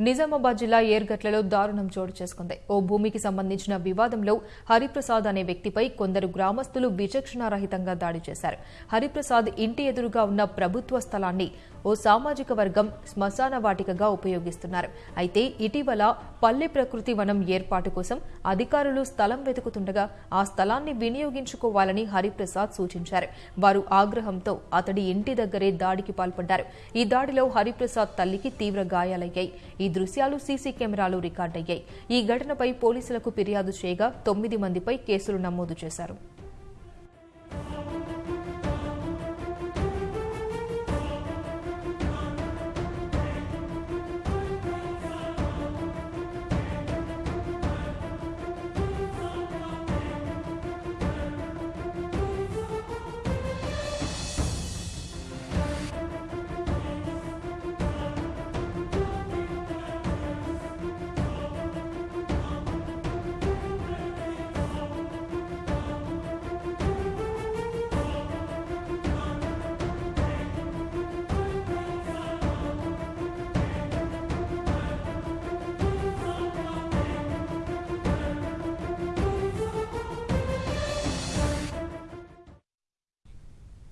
నిజామాబాద్ జిల్లా ఏర్గట్లలో దారుణం చోటు చేసుకుంది. ఓ భూమికి సంబంధించిన వివాదంలో హరిప్రసాద్ అనే వ్యక్తిపై కొందరు గ్రామస్తులు విచక్షణారహితంగా దాడి చేశారు. హరిప్రసాద్ ఇంటి ఎదురుగా ఉన్న ప్రభుత్వ స్థలాన్ని ఓ సామాజిక వర్గం శ్మశాన వాటికగా ఉపయోగిస్తున్నారు. అయితే ఇటీవల పల్లె ప్రకృతి వనం ఏర్పాటు కోసం అధికారులు స్థలం వెతుకుతుండగా ఆ స్థలాన్ని వినియోగించుకోవాలని హరిప్రసాద్ సూచించారు. వారు ఆగ్రహంతో అతడి ఇంటి దగ్గరే దాడికి పాల్పడ్డారు. ఈ దాడిలో హరిప్రసాద్ తల్లికి తీవ్ర గాయాలయ్యాయి. ఈ దృశ్యాలు సీసీ కెమెరాలు రికార్డయ్యాయి. ఈ ఘటనపై పోలీసులకు ఫిర్యాదు చేయగా తొమ్మిది మందిపై కేసులు నమోదు చేశారు.